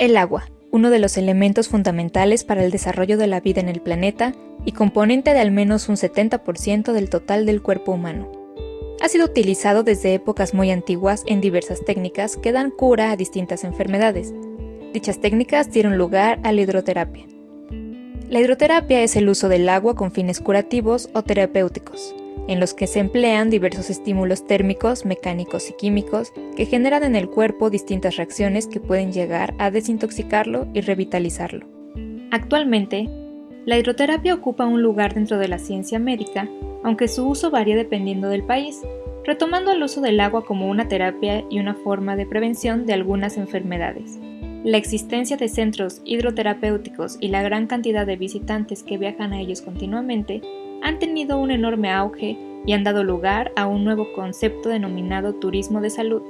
El agua, uno de los elementos fundamentales para el desarrollo de la vida en el planeta y componente de al menos un 70% del total del cuerpo humano. Ha sido utilizado desde épocas muy antiguas en diversas técnicas que dan cura a distintas enfermedades. Dichas técnicas dieron lugar a la hidroterapia. La hidroterapia es el uso del agua con fines curativos o terapéuticos en los que se emplean diversos estímulos térmicos, mecánicos y químicos que generan en el cuerpo distintas reacciones que pueden llegar a desintoxicarlo y revitalizarlo. Actualmente, la hidroterapia ocupa un lugar dentro de la ciencia médica, aunque su uso varía dependiendo del país, retomando el uso del agua como una terapia y una forma de prevención de algunas enfermedades. La existencia de centros hidroterapéuticos y la gran cantidad de visitantes que viajan a ellos continuamente han tenido un enorme auge y han dado lugar a un nuevo concepto denominado turismo de salud.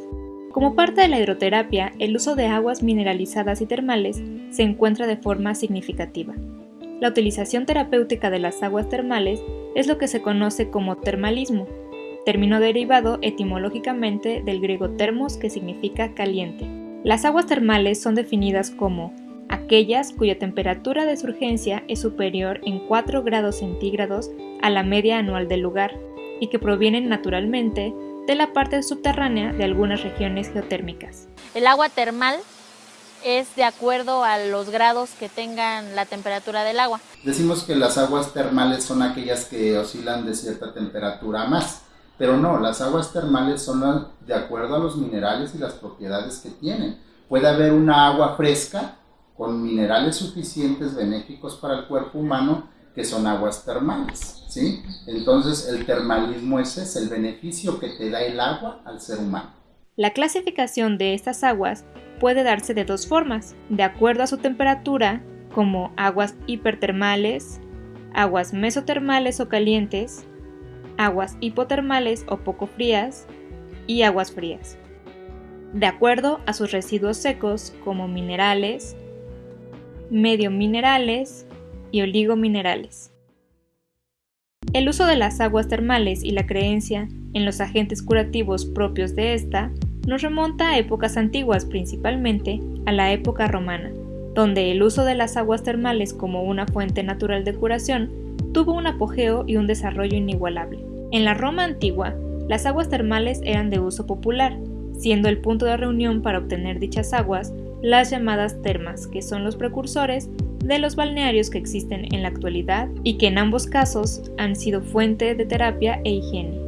Como parte de la hidroterapia, el uso de aguas mineralizadas y termales se encuentra de forma significativa. La utilización terapéutica de las aguas termales es lo que se conoce como termalismo, término derivado etimológicamente del griego termos que significa caliente. Las aguas termales son definidas como aquellas cuya temperatura de surgencia es superior en 4 grados centígrados a la media anual del lugar y que provienen naturalmente de la parte subterránea de algunas regiones geotérmicas. El agua termal es de acuerdo a los grados que tengan la temperatura del agua. Decimos que las aguas termales son aquellas que oscilan de cierta temperatura más, pero no, las aguas termales son de acuerdo a los minerales y las propiedades que tienen. Puede haber una agua fresca con minerales suficientes benéficos para el cuerpo humano que son aguas termales, ¿sí? Entonces el termalismo es el beneficio que te da el agua al ser humano. La clasificación de estas aguas puede darse de dos formas, de acuerdo a su temperatura, como aguas hipertermales, aguas mesotermales o calientes, aguas hipotermales o poco frías y aguas frías. De acuerdo a sus residuos secos como minerales, medio minerales y oligominerales. El uso de las aguas termales y la creencia en los agentes curativos propios de esta nos remonta a épocas antiguas, principalmente a la época romana, donde el uso de las aguas termales como una fuente natural de curación tuvo un apogeo y un desarrollo inigualable. En la Roma antigua, las aguas termales eran de uso popular, siendo el punto de reunión para obtener dichas aguas las llamadas termas, que son los precursores de los balnearios que existen en la actualidad y que en ambos casos han sido fuente de terapia e higiene.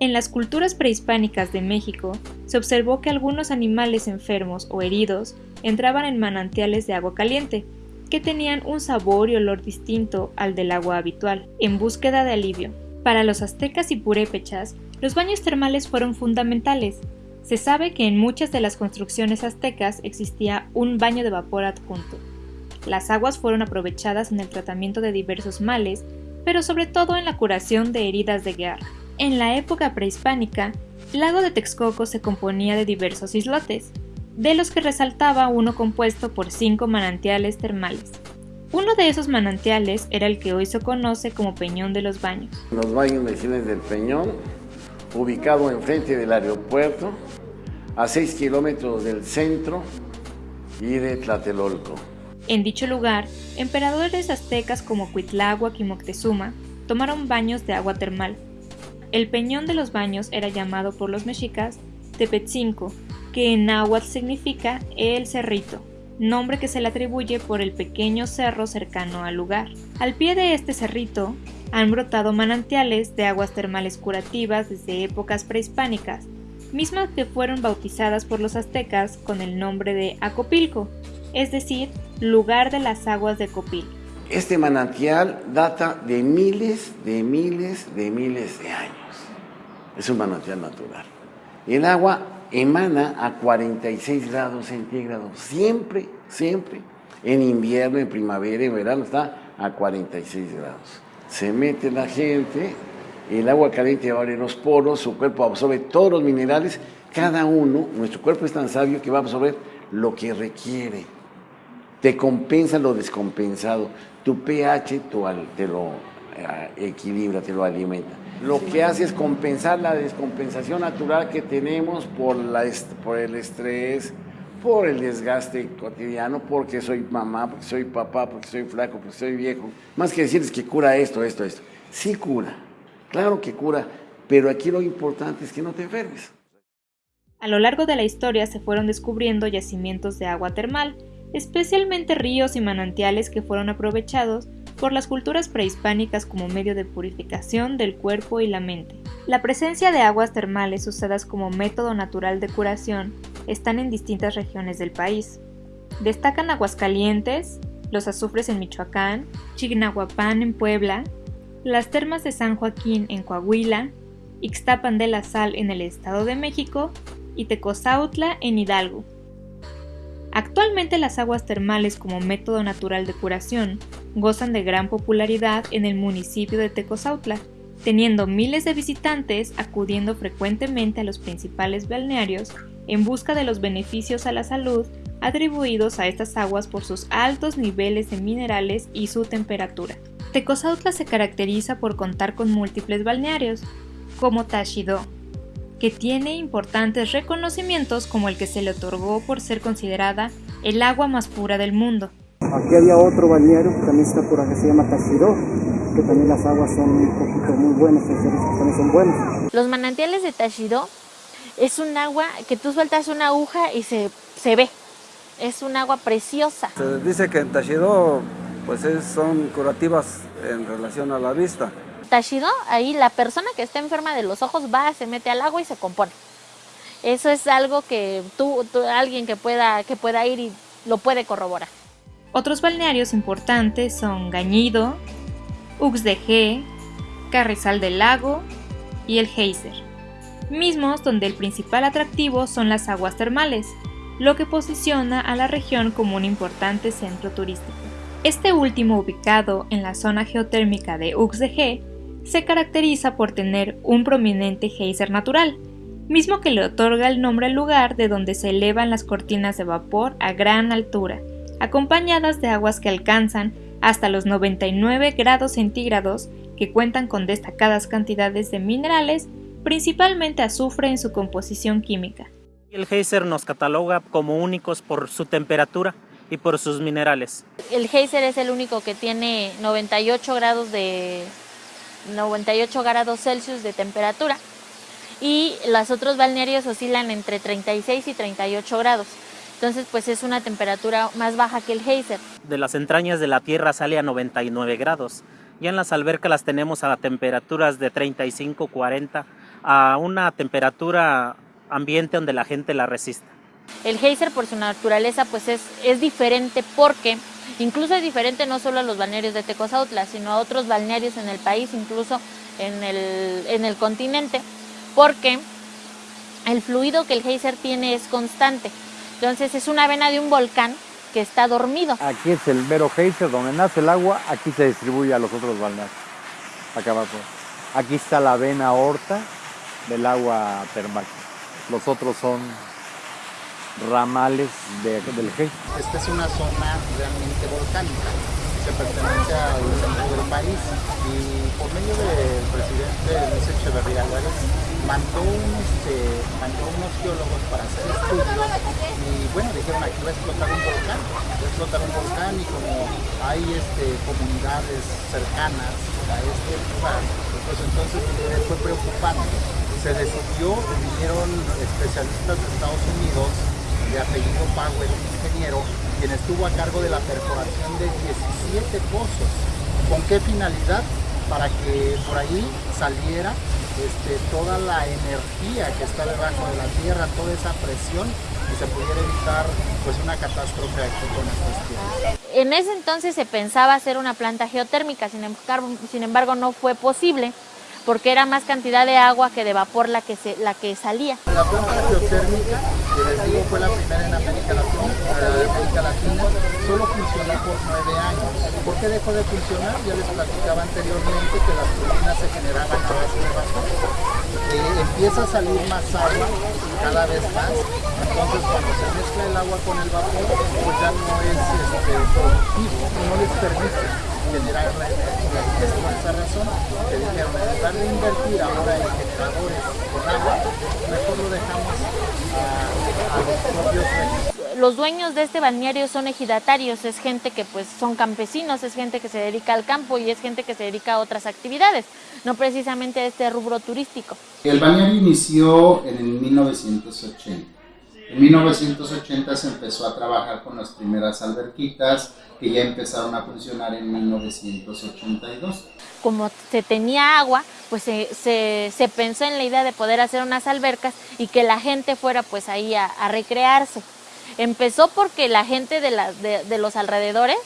En las culturas prehispánicas de México se observó que algunos animales enfermos o heridos entraban en manantiales de agua caliente, que tenían un sabor y olor distinto al del agua habitual, en búsqueda de alivio. Para los aztecas y purépechas, los baños termales fueron fundamentales, se sabe que en muchas de las construcciones aztecas existía un baño de vapor adjunto. Las aguas fueron aprovechadas en el tratamiento de diversos males, pero sobre todo en la curación de heridas de guerra. En la época prehispánica, el lago de Texcoco se componía de diversos islotes, de los que resaltaba uno compuesto por cinco manantiales termales. Uno de esos manantiales era el que hoy se conoce como Peñón de los Baños. Los baños vecinos del Peñón ubicado enfrente del aeropuerto, a 6 kilómetros del centro y de Tlatelolco. En dicho lugar, emperadores aztecas como Cuitláhuac y Moctezuma tomaron baños de agua termal. El peñón de los baños era llamado por los mexicas Tepetzinco, que en náhuatl significa el cerrito, nombre que se le atribuye por el pequeño cerro cercano al lugar. Al pie de este cerrito han brotado manantiales de aguas termales curativas desde épocas prehispánicas, mismas que fueron bautizadas por los aztecas con el nombre de Acopilco, es decir, lugar de las aguas de Copil. Este manantial data de miles, de miles, de miles de años. Es un manantial natural. El agua emana a 46 grados centígrados, siempre, siempre. En invierno, en primavera, en verano está a 46 grados se mete la gente, el agua caliente abre los poros, su cuerpo absorbe todos los minerales, cada uno, nuestro cuerpo es tan sabio que va a absorber lo que requiere. Te compensa lo descompensado. Tu pH te lo eh, equilibra, te lo alimenta. Lo que hace es compensar la descompensación natural que tenemos por, la, por el estrés, por el desgaste cotidiano, porque soy mamá, porque soy papá, porque soy flaco, porque soy viejo. Más que decirles que cura esto, esto, esto. Sí cura, claro que cura, pero aquí lo importante es que no te enfermes. A lo largo de la historia se fueron descubriendo yacimientos de agua termal, especialmente ríos y manantiales que fueron aprovechados por las culturas prehispánicas como medio de purificación del cuerpo y la mente. La presencia de aguas termales usadas como método natural de curación están en distintas regiones del país. Destacan Aguascalientes, los azufres en Michoacán, Chignahuapan en Puebla, las termas de San Joaquín en Coahuila, Ixtapan de la Sal en el Estado de México y Tecozautla en Hidalgo. Actualmente las aguas termales como método natural de curación gozan de gran popularidad en el municipio de Tecozautla, teniendo miles de visitantes acudiendo frecuentemente a los principales balnearios en busca de los beneficios a la salud atribuidos a estas aguas por sus altos niveles de minerales y su temperatura. Tecozautla se caracteriza por contar con múltiples balnearios, como Tashido, que tiene importantes reconocimientos como el que se le otorgó por ser considerada el agua más pura del mundo. Aquí había otro balneario que también está por acá, se llama Tashiro, que también las aguas son un poquito muy buenas, también son buenas. Los manantiales de Tashiro es un agua que tú sueltas una aguja y se, se ve. Es un agua preciosa. Se dice que en Tashiro pues son curativas en relación a la vista. Tashido, ahí la persona que está enferma de los ojos va, se mete al agua y se compone. Eso es algo que tú, alguien que pueda, que pueda ir y lo puede corroborar. Otros balnearios importantes son Gañido, Uxdg, Carrizal del Lago y el Geyser, mismos donde el principal atractivo son las aguas termales, lo que posiciona a la región como un importante centro turístico. Este último ubicado en la zona geotérmica de Uxdg se caracteriza por tener un prominente geyser natural, mismo que le otorga el nombre al lugar de donde se elevan las cortinas de vapor a gran altura, acompañadas de aguas que alcanzan hasta los 99 grados centígrados que cuentan con destacadas cantidades de minerales, principalmente azufre en su composición química. El geyser nos cataloga como únicos por su temperatura y por sus minerales. El geyser es el único que tiene 98 grados de 98 grados Celsius de temperatura y los otros balnearios oscilan entre 36 y 38 grados. Entonces, pues es una temperatura más baja que el geyser. De las entrañas de la Tierra sale a 99 grados. Ya en las albercas las tenemos a temperaturas de 35, 40, a una temperatura ambiente donde la gente la resista. El geyser por su naturaleza pues es, es diferente porque Incluso es diferente no solo a los balnearios de Tecozautla, sino a otros balnearios en el país, incluso en el, en el continente, porque el fluido que el geyser tiene es constante. Entonces es una vena de un volcán que está dormido. Aquí es el mero geyser, donde nace el agua, aquí se distribuye a los otros balnearios. Acá abajo. Aquí está la vena aorta del agua termal. Los otros son ramales de, del G. Esta es una zona realmente volcánica, se pertenece al centro del país y por medio del presidente Luis Echeverría Álvarez mandó, este, mandó unos geólogos para hacer estudios y bueno, dijeron aquí va a explotar un volcán, va a explotar un volcán y como hay este, comunidades cercanas a este lugar, pues entonces fue preocupante. Se decidió, vinieron especialistas de Estados Unidos de apellido Power, un ingeniero, quien estuvo a cargo de la perforación de 17 pozos. ¿Con qué finalidad? Para que por ahí saliera este, toda la energía que está debajo de la tierra, toda esa presión y se pudiera evitar pues una catástrofe aquí con estas tierras. En ese entonces se pensaba hacer una planta geotérmica, sin embargo, sin embargo no fue posible porque era más cantidad de agua que de vapor la que, se, la que salía. La planta geotérmica, que les digo fue la primera en América Latina, América Latina solo funcionó por nueve años. ¿Por qué dejó de funcionar? Ya les platicaba anteriormente que las turbinas se generaban a base de vapor. Eh, empieza a salir más agua cada vez más, entonces cuando se mezcla el agua con el vapor, pues ya no es este, productivo, no les permite generar la energía. Y es por esa razón que dijeron, en lugar de invertir ahora en generadores con agua, mejor lo dejamos a, a los propios los dueños de este balneario son ejidatarios, es gente que pues son campesinos, es gente que se dedica al campo y es gente que se dedica a otras actividades, no precisamente a este rubro turístico. El balneario inició en el 1980. En 1980 se empezó a trabajar con las primeras alberquitas que ya empezaron a funcionar en 1982. Como se tenía agua, pues se, se, se pensó en la idea de poder hacer unas albercas y que la gente fuera pues ahí a, a recrearse. Empezó porque la gente de, la, de, de, los alrededores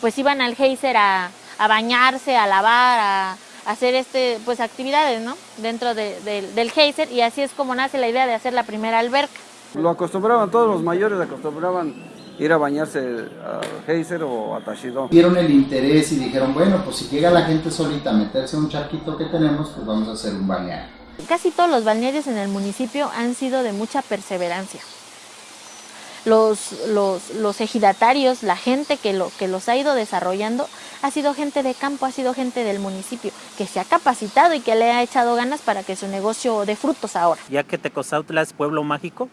pues iban al geyser a, a bañarse, a lavar, a, hacer este pues actividades ¿no? dentro de, de, del geyser y así es como nace la idea de hacer la primera alberca. Lo acostumbraban, todos los mayores acostumbraban ir a bañarse a geyser o a Tashido. Vieron el interés y dijeron, bueno, pues si llega la gente solita a meterse a un charquito que tenemos, pues vamos a hacer un balneario. Casi todos los balnearios en el municipio han sido de mucha perseverancia. Los, los, los ejidatarios, la gente que, lo, que los ha ido desarrollando, ha sido gente de campo, ha sido gente del municipio, que se ha capacitado y que le ha echado ganas para que su negocio dé frutos ahora. Ya que Tecozautla es pueblo mágico,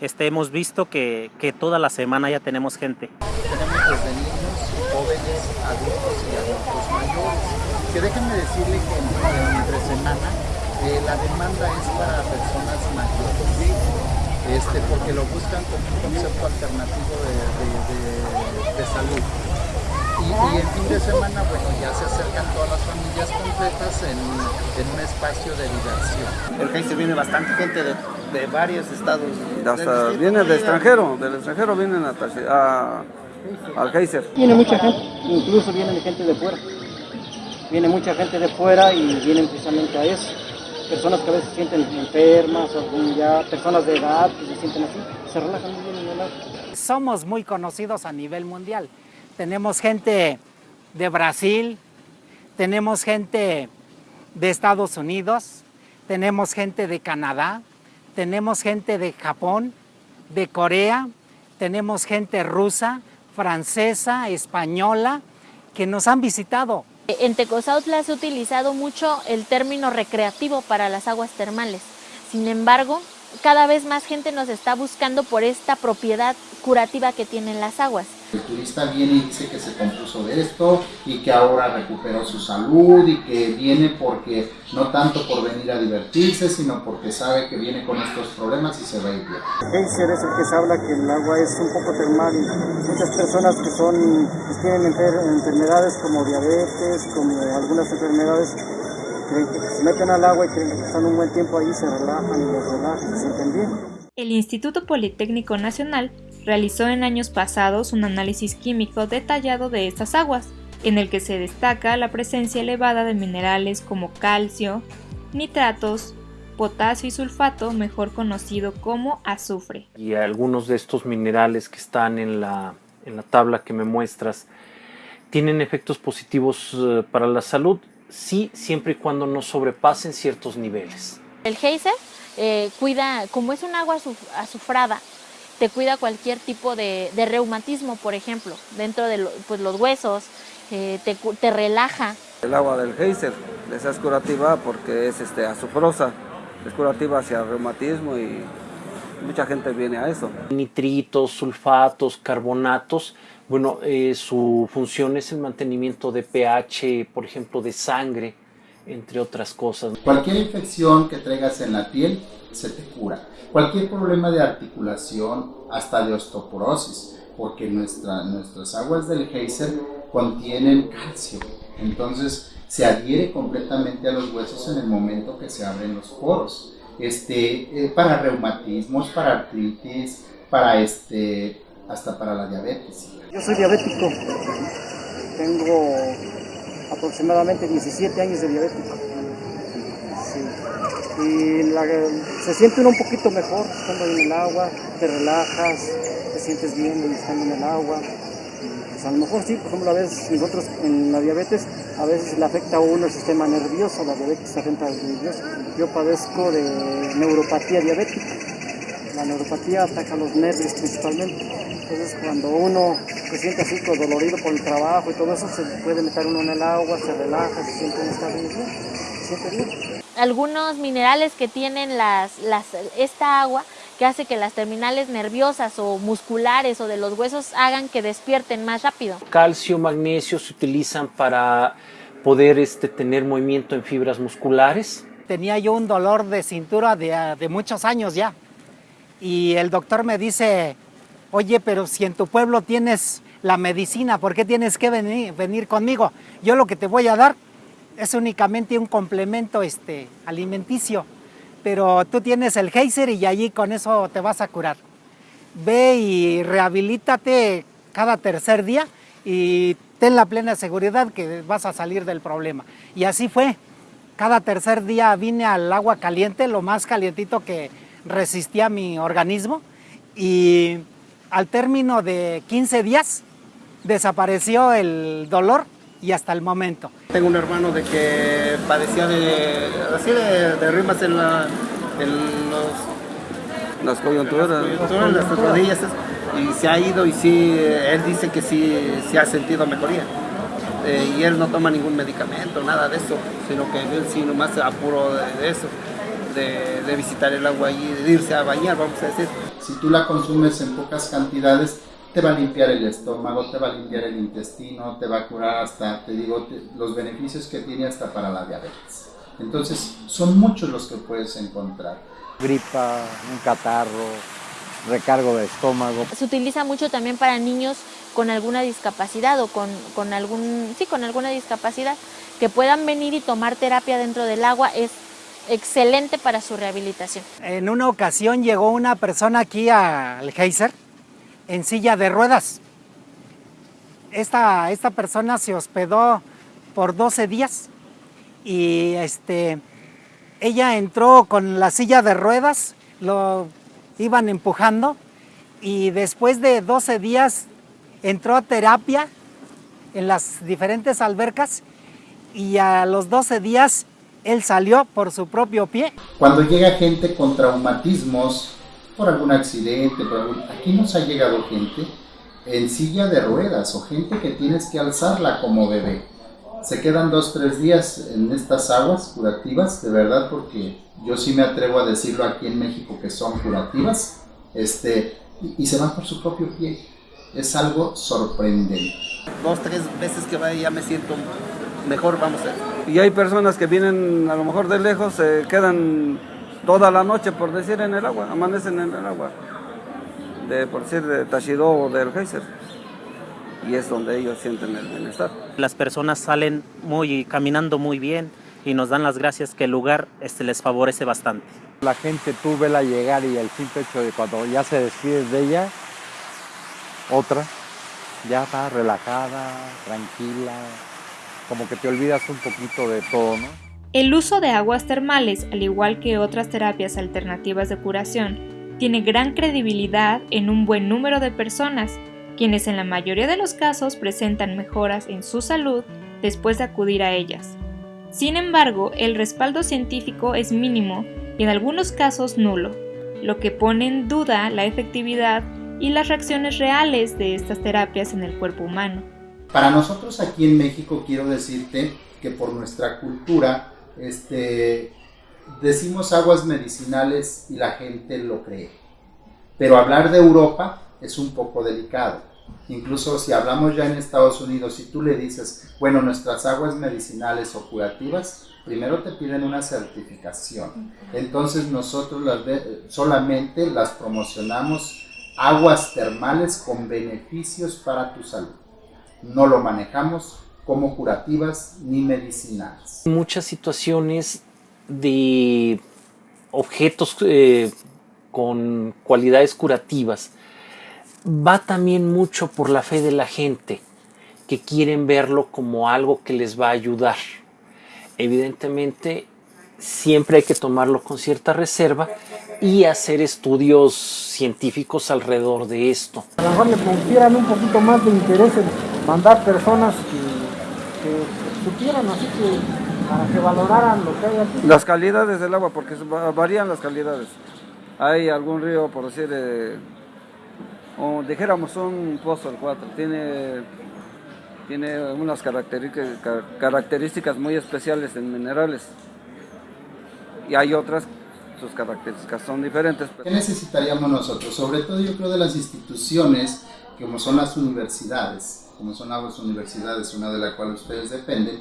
este, hemos visto que, que, toda la semana ya tenemos gente. Tenemos desde niños, jóvenes, adultos y adultos mayores. Que déjenme decirle que entre semana eh, la demanda es para personas mayores. Este, porque lo buscan como un concepto alternativo de, de, de, de salud. Y, y, el fin de semana, bueno, ya se acercan todas las familias completas en, en un espacio de diversión. El Geyser viene bastante gente de, de varios estados. Hasta viene del extranjero, del extranjero vienen a, a, al Geyser. Viene mucha gente, incluso viene gente de fuera. Viene mucha gente de fuera y vienen precisamente a eso. Personas que a veces se sienten enfermas, o ya personas de edad que se sienten así, se relajan muy bien en el agua. Somos muy conocidos a nivel mundial tenemos gente de Brasil, tenemos gente de Estados Unidos, tenemos gente de Canadá, tenemos gente de Japón, de Corea, tenemos gente rusa, francesa, española, que nos han visitado. En Tecozautla se ha utilizado mucho el término recreativo para las aguas termales. Sin embargo, cada vez más gente nos está buscando por esta propiedad curativa que tienen las aguas. El turista viene y dice que se compuso de esto y que ahora recuperó su salud y que viene porque no tanto por venir a divertirse, sino porque sabe que viene con estos problemas y se va a ir bien. Geyser es el que se habla que el agua es un poco termal y muchas personas que son que tienen enfer enfermedades como diabetes, como algunas enfermedades creen que se meten al agua y creen que están un buen tiempo ahí, se relajan y los relajan, se sienten bien. El Instituto Politécnico Nacional realizó en años pasados un análisis químico detallado de estas aguas, en el que se destaca la presencia elevada de minerales como calcio, nitratos, potasio y sulfato, mejor conocido como azufre. Y algunos de estos minerales que están en la, en la tabla que me muestras tienen efectos positivos uh, para la salud, sí, siempre y cuando no sobrepasen ciertos niveles. El geyser eh, cuida, como es un agua azufrada, te cuida cualquier tipo de, de reumatismo, por ejemplo, dentro de lo, pues, los huesos, eh, te, te, relaja. El agua del geyser les es curativa porque es este, azufrosa, es curativa hacia el reumatismo y mucha gente viene a eso. Nitritos, sulfatos, carbonatos, bueno, eh, su función es el mantenimiento de pH, por ejemplo, de sangre, entre otras cosas. Cualquier infección que traigas en la piel se te cura. Cualquier problema de articulación, hasta de osteoporosis, porque nuestra, nuestras aguas del geyser contienen calcio. Entonces se adhiere completamente a los huesos en el momento que se abren los poros. Este, eh, para reumatismos, para artritis, para este, hasta para la diabetes. Yo soy diabético. Tengo aproximadamente 17 años de diabético. Y se siente uno un poquito mejor estando en el agua, te relajas, te sientes bien estando en el agua. Pues a lo mejor sí, por ejemplo, a veces nosotros en la diabetes, a veces le afecta a uno el sistema nervioso, la diabetes afecta al nervioso. Yo padezco de neuropatía diabética. La neuropatía ataca los nervios principalmente. Entonces cuando uno se siente así dolorido por el trabajo y todo eso, se puede meter uno en el agua, se relaja, se siente uno está bien, se siente bien. Algunos minerales que tienen las, las, esta agua, que hace que las terminales nerviosas o musculares o de los huesos hagan que despierten más rápido. Calcio, magnesio se utilizan para poder este, tener movimiento en fibras musculares. Tenía yo un dolor de cintura de, de muchos años ya y el doctor me dice, oye, pero si en tu pueblo tienes la medicina, ¿por qué tienes que venir, conmigo? Yo lo que te voy a dar es únicamente un complemento este, alimenticio, pero tú tienes el geyser y allí con eso te vas a curar. Ve y rehabilítate cada tercer día y ten la plena seguridad que vas a salir del problema. Y así fue. Cada tercer día vine al agua caliente, lo más calientito que resistía mi organismo y al término de 15 días desapareció el dolor y hasta el momento. Tengo un hermano de que padecía de, así de, de rimas en, la, en los, las coyunturas, en las rodillas y se ha ido y sí, él dice que sí, sí ha sentido mejoría. Eh, y él no toma ningún medicamento, nada de eso, sino que él sí nomás se apuro de, de eso, de, de, visitar el agua y de irse a bañar, vamos a decir. Si tú la consumes en pocas cantidades, te va a limpiar el estómago, te va a limpiar el intestino, te va a curar hasta, te digo, te, los beneficios que tiene hasta para la diabetes. Entonces, son muchos los que puedes encontrar. Gripa, un catarro, recargo de estómago. Se utiliza mucho también para niños con alguna discapacidad o con, con, algún, sí, con alguna discapacidad que puedan venir y tomar terapia dentro del agua es excelente para su rehabilitación. En una ocasión llegó una persona aquí al Geyser en silla de ruedas. Esta, esta persona se hospedó por 12 días y este, ella entró con la silla de ruedas, lo iban empujando y después de 12 días entró a terapia en las diferentes albercas y a los 12 días él salió por su propio pie. Cuando llega gente con traumatismos, por algún accidente, por algún... aquí nos ha llegado gente en silla de ruedas o gente que tienes que alzarla como bebé. Se quedan dos, tres días en estas aguas curativas, de verdad, porque yo sí me atrevo a decirlo aquí en México que son curativas, este, y, y se van por su propio pie. Es algo sorprendente. Dos, tres veces que vaya ya me siento mejor, vamos a ver. Y hay personas que vienen a lo mejor de lejos, se quedan toda la noche, por decir, en el agua, amanecen en el agua, de, por decir, de Tashido o del Geyser. Y es donde ellos sienten el bienestar. Las personas salen muy, caminando muy bien y nos dan las gracias que el lugar este, les favorece bastante. La gente tú vela llegar y el simple hecho de cuando ya se despides de ella, otra, ya está relajada, tranquila, como que te olvidas un poquito de todo, ¿no? El uso de aguas termales, al igual que otras terapias alternativas de curación, tiene gran credibilidad en un buen número de personas, quienes en la mayoría de los casos presentan mejoras en su salud después de acudir a ellas. Sin embargo, el respaldo científico es mínimo y en algunos casos nulo, lo que pone en duda la efectividad y las reacciones reales de estas terapias en el cuerpo humano. Para nosotros aquí en México quiero decirte que por nuestra cultura este, decimos aguas medicinales y la gente lo cree. Pero hablar de Europa es un poco delicado. Incluso si hablamos ya en Estados Unidos, si tú le dices, bueno, nuestras aguas medicinales o curativas, primero te piden una certificación. Entonces nosotros las solamente las promocionamos aguas termales con beneficios para tu salud. No lo manejamos como curativas ni medicinales. Muchas situaciones de objetos eh, con cualidades curativas va también mucho por la fe de la gente que quieren verlo como algo que les va a ayudar. Evidentemente, siempre hay que tomarlo con cierta reserva y hacer estudios científicos alrededor de esto. A lo mejor le pusieran un poquito más de interés en mandar personas que, que supieran, así que para que valoraran lo que hay aquí. Las calidades del agua, porque varían las calidades. Hay algún río, por decir, eh, o dijéramos un pozo el 4, tiene, tiene unas características, características muy especiales en minerales. Y hay otras sus características son diferentes. ¿Qué necesitaríamos nosotros? Sobre todo yo creo de las instituciones como son las universidades, como son las universidades, una de las cuales ustedes dependen,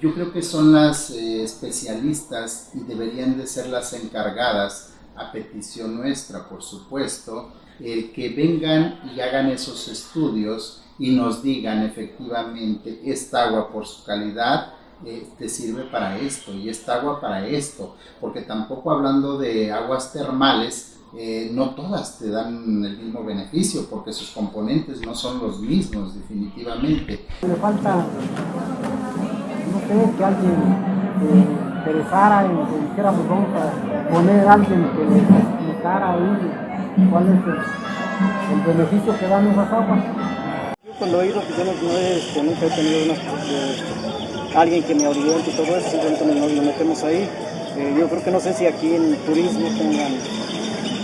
yo creo que son las eh, especialistas y deberían de ser las encargadas, a petición nuestra, por supuesto, eh, que vengan y hagan esos estudios y nos digan efectivamente esta agua por su calidad eh, te sirve para esto y esta agua para esto, porque tampoco hablando de aguas termales, eh, no todas te dan el mismo beneficio porque sus componentes no son los mismos definitivamente. Me falta, no sé, que alguien eh, interesara en que dijéramos vamos a poner a alguien que le explicara ahí cuál es el, el beneficio que dan esas aguas. Yo cuando he ido, pues yo no, no he, este, nunca he tenido una, este, alguien que me oriente y todo eso, simplemente nos, nos metemos ahí. Eh, yo creo que no sé si aquí en turismo tengan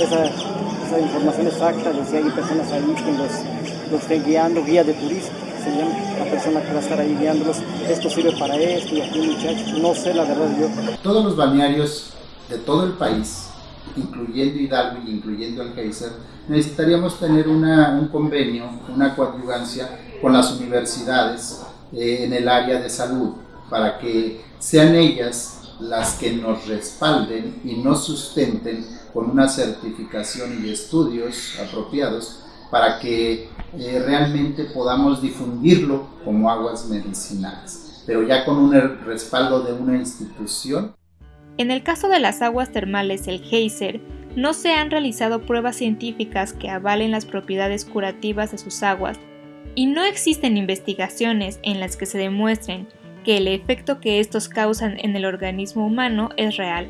esa, esa información exacta de si hay personas ahí que los, los estén guiando, guía de turismo, se llama la persona que va a estar ahí guiándolos, esto sirve para esto y aquí muchachos, no sé la verdad yo. Todos los balnearios de todo el país, incluyendo Hidalgo y incluyendo el Geyser, necesitaríamos tener una, un convenio, una coadyuvancia con las universidades eh, en el área de salud, para que sean ellas las que nos respalden y nos sustenten con una certificación y estudios apropiados para que eh, realmente podamos difundirlo como aguas medicinales, pero ya con un respaldo de una institución. En el caso de las aguas termales, el Geyser, no se han realizado pruebas científicas que avalen las propiedades curativas de sus aguas y no existen investigaciones en las que se demuestren que el efecto que estos causan en el organismo humano es real.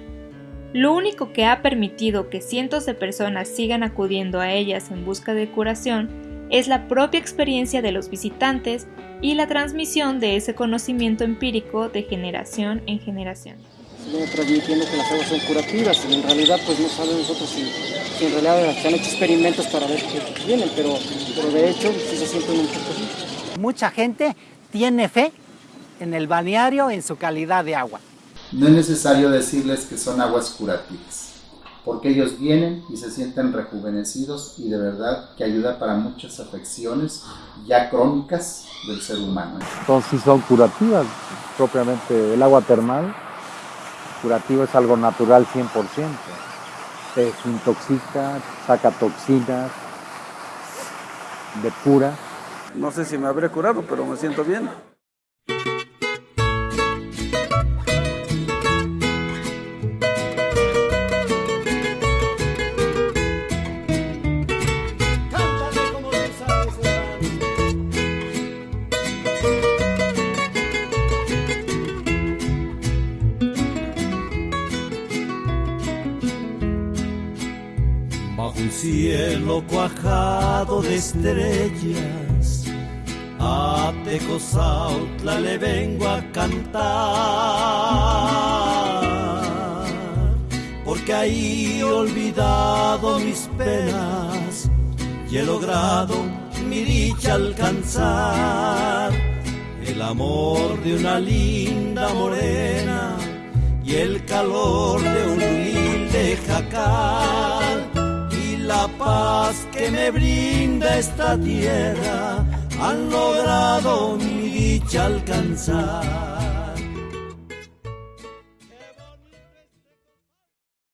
Lo único que ha permitido que cientos de personas sigan acudiendo a ellas en busca de curación es la propia experiencia de los visitantes y la transmisión de ese conocimiento empírico de generación en generación. Se viene transmitiendo que las aguas son curativas y en realidad pues no sabemos nosotros si, si en realidad se han hecho experimentos para ver qué tienen, pero, pero de hecho sí se sienten un poco así. Mucha gente tiene fe en el balneario en su calidad de agua. No es necesario decirles que son aguas curativas, porque ellos vienen y se sienten rejuvenecidos y de verdad que ayuda para muchas afecciones ya crónicas del ser humano. Entonces son curativas, propiamente el agua termal, curativo es algo natural 100%. Te desintoxica, saca toxinas, depura. No sé si me habré curado, pero me siento bien. Cielo cuajado de estrellas, a Tecozautla le vengo a cantar, porque ahí he olvidado mis penas y he logrado mi dicha alcanzar, el amor de una linda morena y el calor de un humilde jacal la paz que me brinda esta tierra han logrado mi dicha alcanzar.